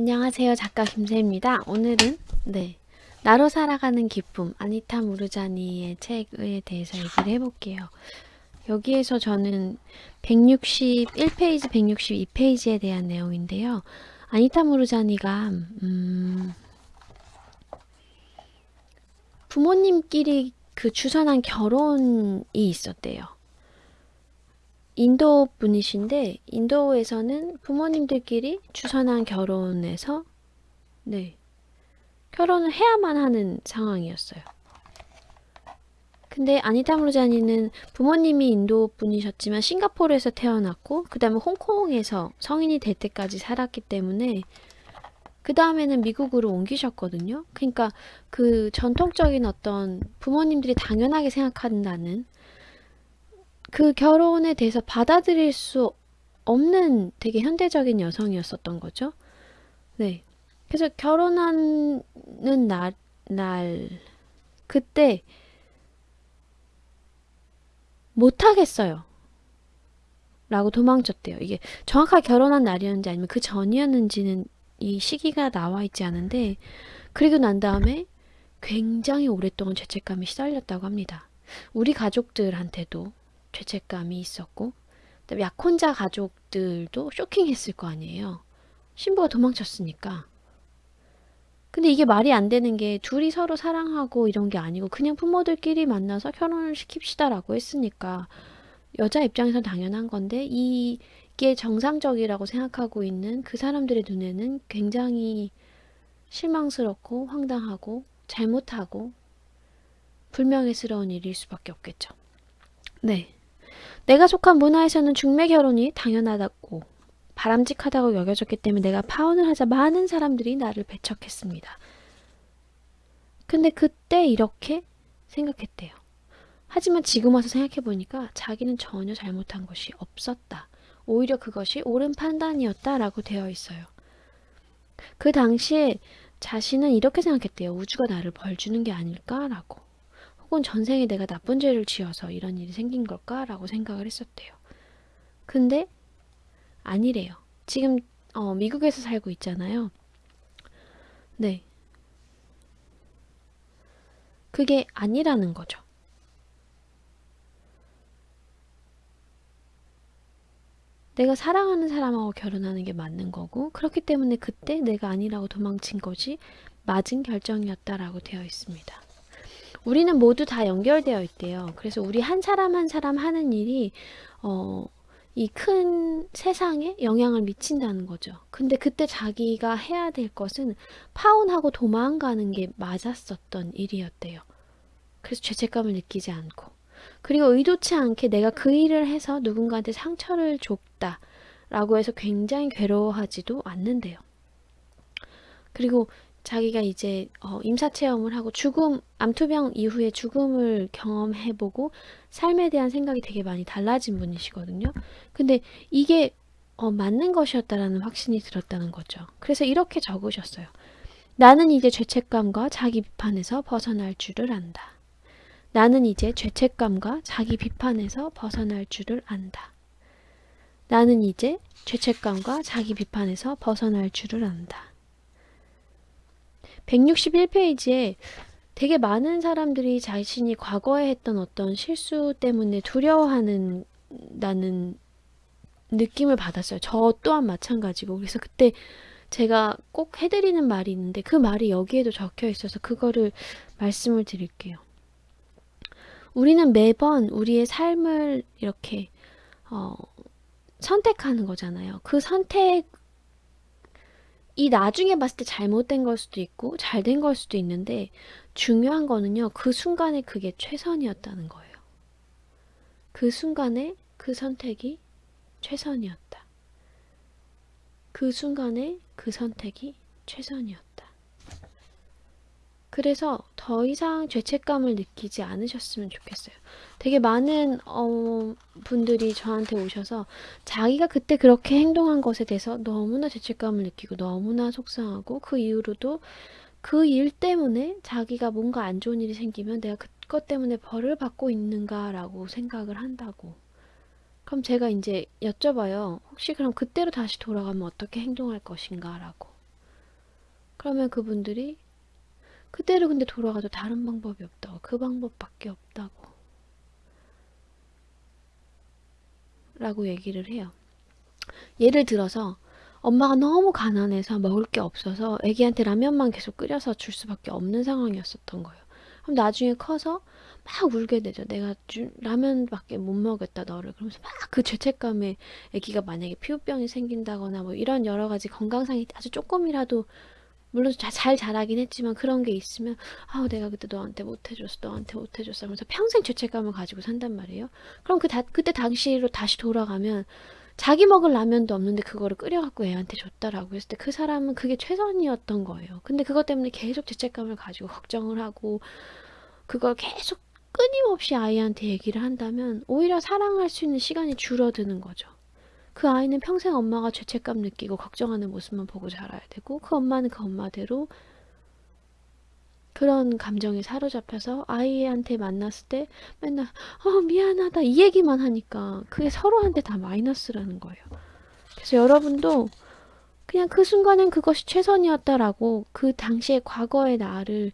안녕하세요. 작가 김세입니다. 오늘은 네 나로 살아가는 기쁨 아니타 무르자니의 책에 대해서 얘기를 해볼게요. 여기에서 저는 161페이지, 162페이지에 대한 내용인데요. 아니타 무르자니가 음, 부모님끼리 그 주선한 결혼이 있었대요. 인도 분이신데 인도에서는 부모님들끼리 주선한 결혼에서 네 결혼을 해야만 하는 상황이었어요. 근데 아니타 무르자니는 부모님이 인도 분이셨지만 싱가포르에서 태어났고 그 다음에 홍콩에서 성인이 될 때까지 살았기 때문에 그 다음에는 미국으로 옮기셨거든요. 그러니까 그 전통적인 어떤 부모님들이 당연하게 생각한다는 그 결혼에 대해서 받아들일 수 없는 되게 현대적인 여성이었었던 거죠. 네. 그래서 결혼하는 날, 날, 그때 못하겠어요. 라고 도망쳤대요. 이게 정확하게 결혼한 날이었는지 아니면 그 전이었는지는 이 시기가 나와 있지 않은데, 그리고 난 다음에 굉장히 오랫동안 죄책감이 시달렸다고 합니다. 우리 가족들한테도 죄책감이 있었고 약혼자 가족들도 쇼킹했을 거 아니에요. 신부가 도망쳤으니까. 근데 이게 말이 안 되는 게 둘이 서로 사랑하고 이런 게 아니고 그냥 부모들끼리 만나서 결혼을 시킵시다라고 했으니까 여자 입장에서 당연한 건데 이게 정상적이라고 생각하고 있는 그 사람들의 눈에는 굉장히 실망스럽고 황당하고 잘못하고 불명예스러운 일일 수밖에 없겠죠. 네. 내가 속한 문화에서는 중매 결혼이 당연하다고 바람직하다고 여겨졌기 때문에 내가 파혼을 하자 많은 사람들이 나를 배척했습니다. 근데 그때 이렇게 생각했대요. 하지만 지금 와서 생각해보니까 자기는 전혀 잘못한 것이 없었다. 오히려 그것이 옳은 판단이었다라고 되어 있어요. 그 당시에 자신은 이렇게 생각했대요. 우주가 나를 벌 주는 게 아닐까라고. 혹은 전생에 내가 나쁜 죄를 지어서 이런 일이 생긴 걸까라고 생각을 했었대요. 근데 아니래요. 지금 어, 미국에서 살고 있잖아요. 네. 그게 아니라는 거죠. 내가 사랑하는 사람하고 결혼하는 게 맞는 거고 그렇기 때문에 그때 내가 아니라고 도망친 것이 맞은 결정이었다라고 되어 있습니다. 우리는 모두 다 연결되어 있대요. 그래서 우리 한 사람 한 사람 하는 일이 어, 이 큰 세상에 영향을 미친다는 거죠. 근데 그때 자기가 해야 될 것은 파혼하고 도망가는 게 맞았었던 일이었대요. 그래서 죄책감을 느끼지 않고 그리고 의도치 않게 내가 그 일을 해서 누군가한테 상처를 줬다 라고 해서 굉장히 괴로워하지도 않는데요. 그리고 자기가 이제 어, 임사체험을 하고 죽음, 암투병 이후에 죽음을 경험해보고 삶에 대한 생각이 되게 많이 달라진 분이시거든요. 근데 이게 어, 맞는 것이었다라는 확신이 들었다는 거죠. 그래서 이렇게 적으셨어요. 나는 이제 죄책감과 자기 비판에서 벗어날 줄을 안다. 나는 이제 죄책감과 자기 비판에서 벗어날 줄을 안다. 나는 이제 죄책감과 자기 비판에서 벗어날 줄을 안다. 161페이지에 되게 많은 사람들이 자신이 과거에 했던 어떤 실수 때문에 두려워하는 나는 느낌을 받았어요. 저 또한 마찬가지고. 그래서 그때 제가 꼭 해드리는 말이 있는데 그 말이 여기에도 적혀 있어서 그거를 말씀을 드릴게요. 우리는 매번 우리의 삶을 이렇게 어, 선택하는 거잖아요. 그 선택 이 나중에 봤을 때 잘못된 걸 수도 있고 잘 된 걸 수도 있는데 중요한 거는요. 그 순간에 그게 최선이었다는 거예요. 그 순간에 그 선택이 최선이었다. 그 순간에 그 선택이 최선이었다. 그래서 더 이상 죄책감을 느끼지 않으셨으면 좋겠어요. 되게 많은 어, 분들이 저한테 오셔서 자기가 그때 그렇게 행동한 것에 대해서 너무나 죄책감을 느끼고 너무나 속상하고 그 이후로도 그 일 때문에 자기가 뭔가 안 좋은 일이 생기면 내가 그것 때문에 벌을 받고 있는가라고 생각을 한다고. 그럼 제가 이제 여쭤봐요. 혹시 그럼 그때로 다시 돌아가면 어떻게 행동할 것인가 라고. 그러면 그분들이 그대로 근데 돌아가도 다른 방법이 없다고. 그 방법밖에 없다고. 라고 얘기를 해요. 예를 들어서 엄마가 너무 가난해서 먹을 게 없어서 애기한테 라면만 계속 끓여서 줄 수밖에 없는 상황이었었던 거예요. 그럼 나중에 커서 막 울게 되죠. 내가 주, 라면밖에 못 먹였다 너를. 그러면서 막 그 죄책감에 애기가 만약에 피부병이 생긴다거나 뭐 이런 여러 가지 건강상이 아주 조금이라도 물론 자- 잘 자라긴 했지만 그런 게 있으면 아우 내가 그때 너한테 못 해줬어 너한테 못 해줬어 하면서 평생 죄책감을 가지고 산단 말이에요. 그럼 그 다, 그때 당시로 다시 돌아가면 자기 먹을 라면도 없는데 그거를 끓여갖고 애한테 줬다라고 했을 때 그 사람은 그게 최선이었던 거예요. 근데 그것 때문에 계속 죄책감을 가지고 걱정을 하고 그걸 계속 끊임없이 아이한테 얘기를 한다면 오히려 사랑할 수 있는 시간이 줄어드는 거죠. 그 아이는 평생 엄마가 죄책감 느끼고 걱정하는 모습만 보고 자라야 되고 그 엄마는 그 엄마대로 그런 감정에 사로잡혀서 아이한테 만났을 때 맨날 어 미안하다 이 얘기만 하니까 그게 서로한테 다 마이너스라는 거예요. 그래서 여러분도 그냥 그 순간엔 그것이 최선이었다라고 그 당시의 과거의 나를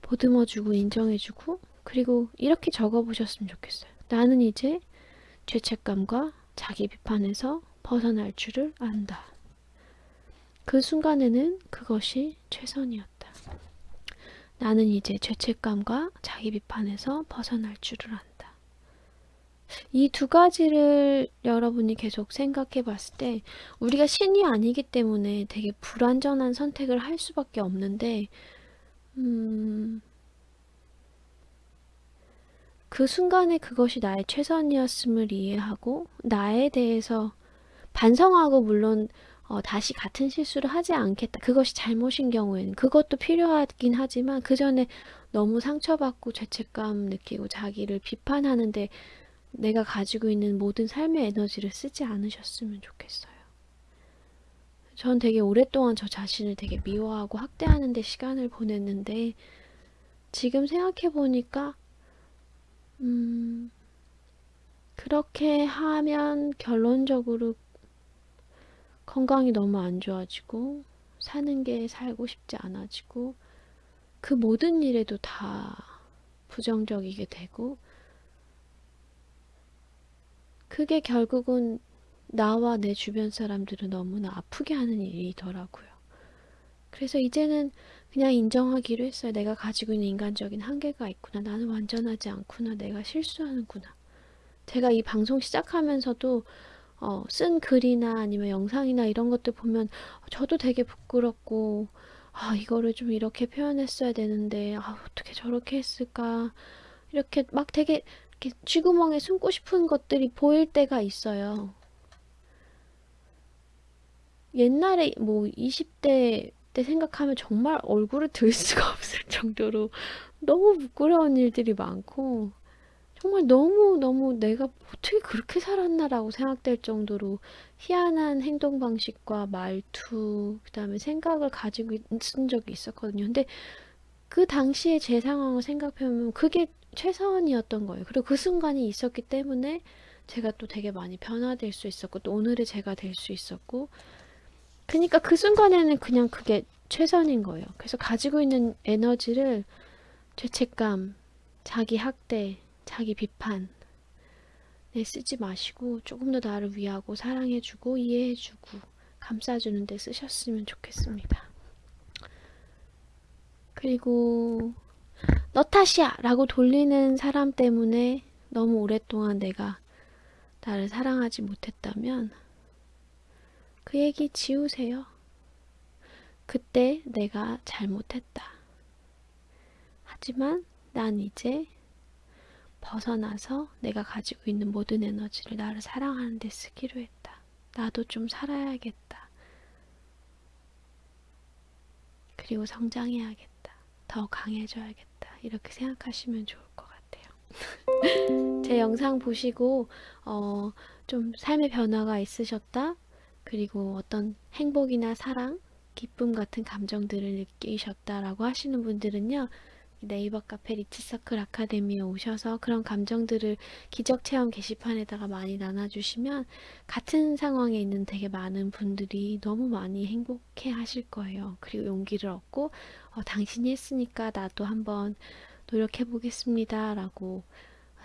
보듬어주고 인정해주고 그리고 이렇게 적어보셨으면 좋겠어요. 나는 이제 죄책감과 자기 비판에서 벗어날 줄을 안다. 그 순간에는 그것이 최선이었다. 나는 이제 죄책감과 자기 비판에서 벗어날 줄을 안다. 이 두 가지를 여러분이 계속 생각해 봤을 때 우리가 신이 아니기 때문에 되게 불완전한 선택을 할 수밖에 없는데 음, 그 순간에 그것이 나의 최선이었음을 이해하고 나에 대해서 반성하고 물론 어, 다시 같은 실수를 하지 않겠다. 그것이 잘못인 경우에는 그것도 필요하긴 하지만 그 전에 너무 상처받고 죄책감 느끼고 자기를 비판하는데 내가 가지고 있는 모든 삶의 에너지를 쓰지 않으셨으면 좋겠어요. 전 되게 오랫동안 저 자신을 되게 미워하고 학대하는 데 시간을 보냈는데 지금 생각해 보니까 음, 그렇게 하면 결론적으로 건강이 너무 안 좋아지고 사는 게 살고 싶지 않아지고 그 모든 일에도 다 부정적이게 되고 그게 결국은 나와 내 주변 사람들을 너무나 아프게 하는 일이더라고요. 그래서 이제는 그냥 인정하기로 했어요. 내가 가지고 있는 인간적인 한계가 있구나. 나는 완전하지 않구나. 내가 실수하는구나. 제가 이 방송 시작하면서도 어, 쓴 글이나 아니면 영상이나 이런 것들 보면 저도 되게 부끄럽고 아, 이거를 좀 이렇게 표현했어야 되는데 아, 어떻게 저렇게 했을까 이렇게 막 되게 이렇게 쥐구멍에 숨고 싶은 것들이 보일 때가 있어요. 옛날에 뭐 20대 때 생각하면 정말 얼굴을 들 수가 없을 정도로 너무 부끄러운 일들이 많고 정말 너무너무 내가 어떻게 그렇게 살았나라고 생각될 정도로 희한한 행동 방식과 말투, 그 다음에 생각을 가지고 있은 적이 있었거든요. 근데 그 당시에 제 상황을 생각해보면 그게 최선이었던 거예요. 그리고 그 순간이 있었기 때문에 제가 또 되게 많이 변화될 수 있었고, 또 오늘의 제가 될 수 있었고, 그러니까 그 순간에는 그냥 그게 최선인 거예요. 그래서 가지고 있는 에너지를 죄책감, 자기 학대, 자기 비판 내 쓰지 마시고 조금 더 나를 위하고 사랑해주고 이해해주고 감싸주는 데 쓰셨으면 좋겠습니다. 그리고 너 탓이야! 라고 돌리는 사람 때문에 너무 오랫동안 내가 나를 사랑하지 못했다면 그 얘기 지우세요. 그때 내가 잘못했다. 하지만 난 이제 벗어나서 내가 가지고 있는 모든 에너지를 나를 사랑하는 데 쓰기로 했다. 나도 좀 살아야겠다. 그리고 성장해야겠다. 더 강해져야겠다. 이렇게 생각하시면 좋을 것 같아요. 제 영상 보시고 어, 좀 삶의 변화가 있으셨다. 그리고 어떤 행복이나 사랑, 기쁨 같은 감정들을 느끼셨다라고 하시는 분들은요. 네이버 카페 리츠서클 아카데미에 오셔서 그런 감정들을 기적체험 게시판에다가 많이 나눠주시면 같은 상황에 있는 되게 많은 분들이 너무 많이 행복해 하실 거예요. 그리고 용기를 얻고 어, 당신이 했으니까 나도 한번 노력해 보겠습니다. 라고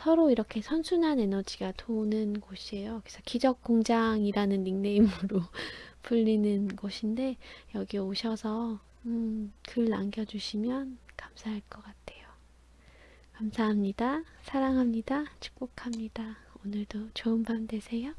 서로 이렇게 선순환 에너지가 도는 곳이에요. 그래서 기적 공장이라는 닉네임으로 불리는 곳인데 여기 오셔서 음, 글 남겨주시면 감사할 것 같아요. 감사합니다. 사랑합니다. 축복합니다. 오늘도 좋은 밤 되세요.